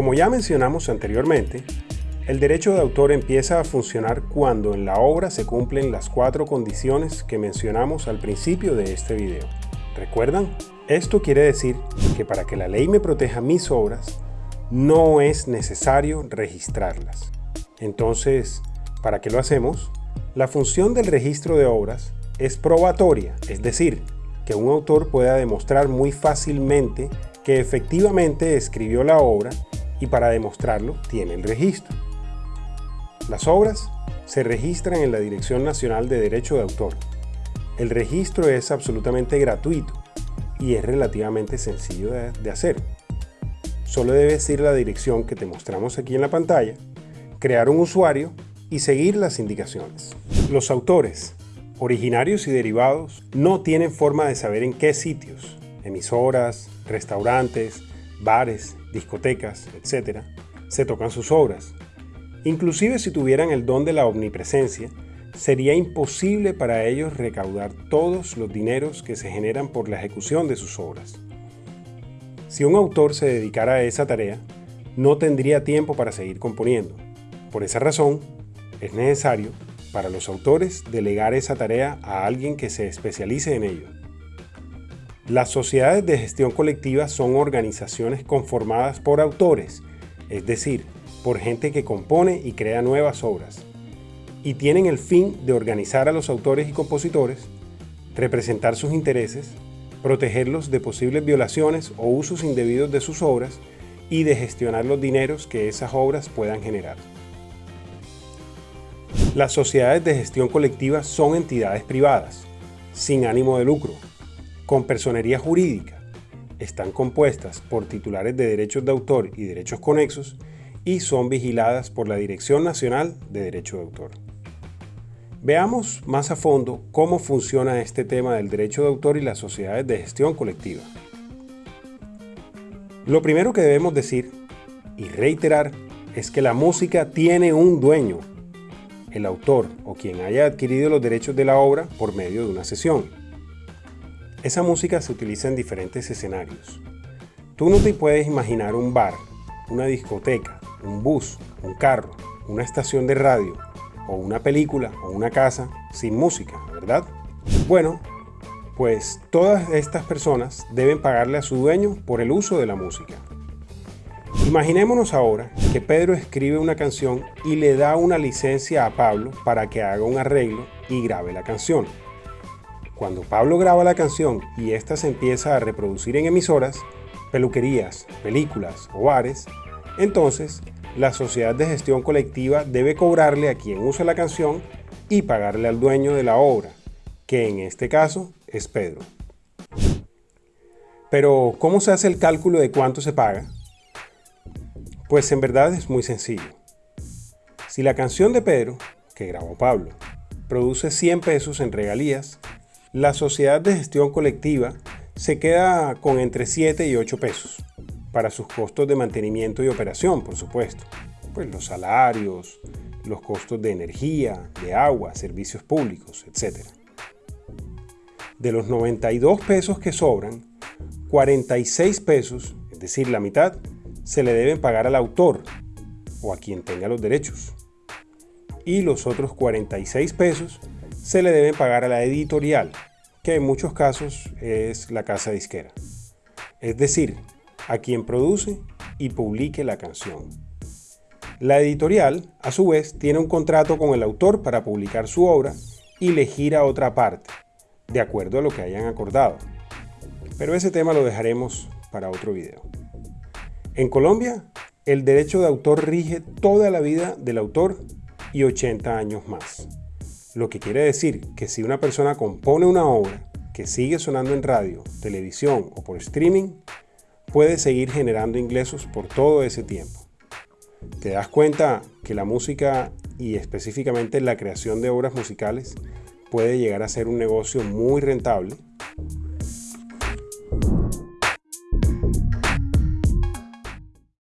Como ya mencionamos anteriormente, el derecho de autor empieza a funcionar cuando en la obra se cumplen las cuatro condiciones que mencionamos al principio de este video. ¿Recuerdan? Esto quiere decir que para que la ley me proteja mis obras, no es necesario registrarlas. Entonces, ¿para qué lo hacemos? La función del registro de obras es probatoria, es decir, que un autor pueda demostrar muy fácilmente que efectivamente escribió la obra y para demostrarlo tiene el registro. Las obras se registran en la Dirección Nacional de Derecho de Autor. El registro es absolutamente gratuito y es relativamente sencillo de, hacer. Solo debes ir a la dirección que te mostramos aquí en la pantalla, crear un usuario y seguir las indicaciones. Los autores, originarios y derivados, no tienen forma de saber en qué sitios, emisoras, restaurantes, bares, discotecas, etc., se tocan sus obras, Inclusive si tuvieran el don de la omnipresencia, sería imposible para ellos recaudar todos los dineros que se generan por la ejecución de sus obras. Si un autor se dedicara a esa tarea, no tendría tiempo para seguir componiendo. Por esa razón, es necesario para los autores delegar esa tarea a alguien que se especialice en ello. Las sociedades de gestión colectiva son organizaciones conformadas por autores, es decir, por gente que compone y crea nuevas obras, y tienen el fin de organizar a los autores y compositores, representar sus intereses, protegerlos de posibles violaciones o usos indebidos de sus obras y de gestionar los dineros que esas obras puedan generar. Las sociedades de gestión colectiva son entidades privadas, sin ánimo de lucro, con personería jurídica, están compuestas por titulares de derechos de autor y derechos conexos y son vigiladas por la Dirección Nacional de Derecho de Autor. Veamos más a fondo cómo funciona este tema del derecho de autor y las sociedades de gestión colectiva. Lo primero que debemos decir y reiterar es que la música tiene un dueño, el autor o quien haya adquirido los derechos de la obra por medio de una sesión. Esa música se utiliza en diferentes escenarios. Tú no te puedes imaginar un bar, una discoteca, un bus, un carro, una estación de radio, o una película, o una casa, sin música, ¿verdad? Bueno, pues todas estas personas deben pagarle a su dueño por el uso de la música. Imaginémonos ahora que Pedro escribe una canción y le da una licencia a Pablo para que haga un arreglo y grabe la canción. Cuando Pablo graba la canción y ésta se empieza a reproducir en emisoras, peluquerías, películas o bares, entonces, la sociedad de gestión colectiva debe cobrarle a quien usa la canción y pagarle al dueño de la obra, que en este caso es Pedro. Pero, ¿cómo se hace el cálculo de cuánto se paga? Pues en verdad es muy sencillo. Si la canción de Pedro, que grabó Pablo, produce 100 pesos en regalías, la sociedad de gestión colectiva se queda con entre 7 y 8 pesos para sus costos de mantenimiento y operación, por supuesto. Pues los salarios, los costos de energía, de agua, servicios públicos, etc. De los 92 pesos que sobran, 46 pesos, es decir, la mitad, se le deben pagar al autor o a quien tenga los derechos. Y los otros 46 pesos se le deben pagar a la editorial, que en muchos casos es la casa disquera. Es decir, a quien produce y publique la canción. La editorial, a su vez, tiene un contrato con el autor para publicar su obra y le gira otra parte, de acuerdo a lo que hayan acordado. Pero ese tema lo dejaremos para otro video. En Colombia, el derecho de autor rige toda la vida del autor y 80 años más. Lo que quiere decir que si una persona compone una obra que sigue sonando en radio, televisión o por streaming, puede seguir generando ingresos por todo ese tiempo. Te das cuenta que la música y específicamente la creación de obras musicales puede llegar a ser un negocio muy rentable